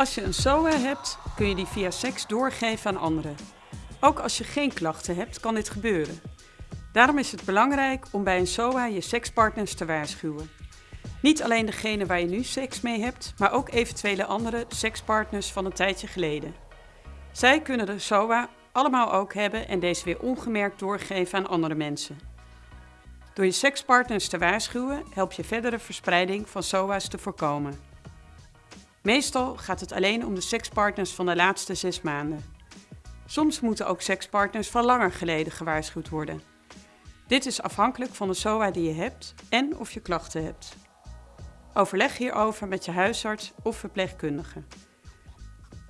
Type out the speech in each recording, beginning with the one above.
Als je een SOA hebt, kun je die via seks doorgeven aan anderen. Ook als je geen klachten hebt, kan dit gebeuren. Daarom is het belangrijk om bij een SOA je sekspartners te waarschuwen. Niet alleen degene waar je nu seks mee hebt, maar ook eventuele andere sekspartners van een tijdje geleden. Zij kunnen de SOA allemaal ook hebben en deze weer ongemerkt doorgeven aan andere mensen. Door je sekspartners te waarschuwen help je verdere verspreiding van SOA's te voorkomen. Meestal gaat het alleen om de sekspartners van de laatste zes maanden. Soms moeten ook sekspartners van langer geleden gewaarschuwd worden. Dit is afhankelijk van de SOA die je hebt en of je klachten hebt. Overleg hierover met je huisarts of verpleegkundige.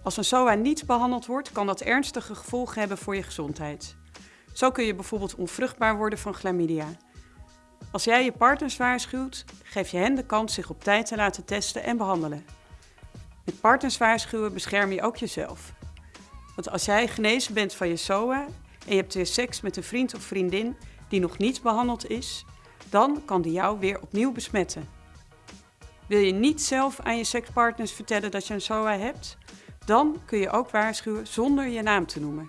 Als een SOA niet behandeld wordt, kan dat ernstige gevolgen hebben voor je gezondheid. Zo kun je bijvoorbeeld onvruchtbaar worden van chlamydia. Als jij je partners waarschuwt, geef je hen de kans zich op tijd te laten testen en behandelen. Met partners waarschuwen bescherm je ook jezelf. Want als jij genezen bent van je SOA en je hebt weer seks met een vriend of vriendin die nog niet behandeld is, dan kan die jou weer opnieuw besmetten. Wil je niet zelf aan je sekspartners vertellen dat je een SOA hebt? Dan kun je ook waarschuwen zonder je naam te noemen.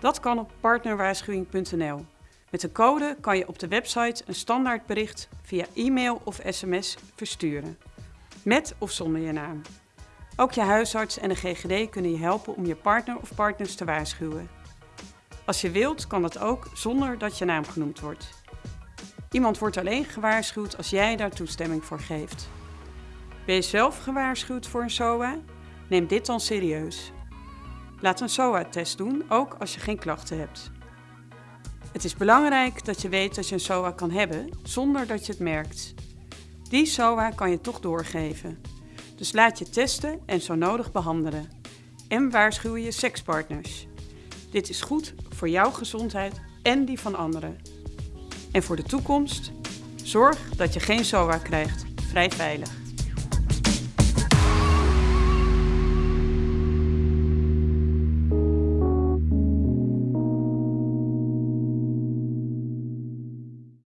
Dat kan op partnerwaarschuwing.nl. Met een code kan je op de website een standaardbericht via e-mail of sms versturen. Met of zonder je naam. Ook je huisarts en de GGD kunnen je helpen om je partner of partners te waarschuwen. Als je wilt, kan dat ook zonder dat je naam genoemd wordt. Iemand wordt alleen gewaarschuwd als jij daar toestemming voor geeft. Ben je zelf gewaarschuwd voor een SOA? Neem dit dan serieus. Laat een SOA-test doen, ook als je geen klachten hebt. Het is belangrijk dat je weet dat je een SOA kan hebben zonder dat je het merkt. Die SOA kan je toch doorgeven. Dus laat je testen en zo nodig behandelen. En waarschuw je sekspartners. Dit is goed voor jouw gezondheid en die van anderen. En voor de toekomst, zorg dat je geen SOA krijgt. Vrij veilig.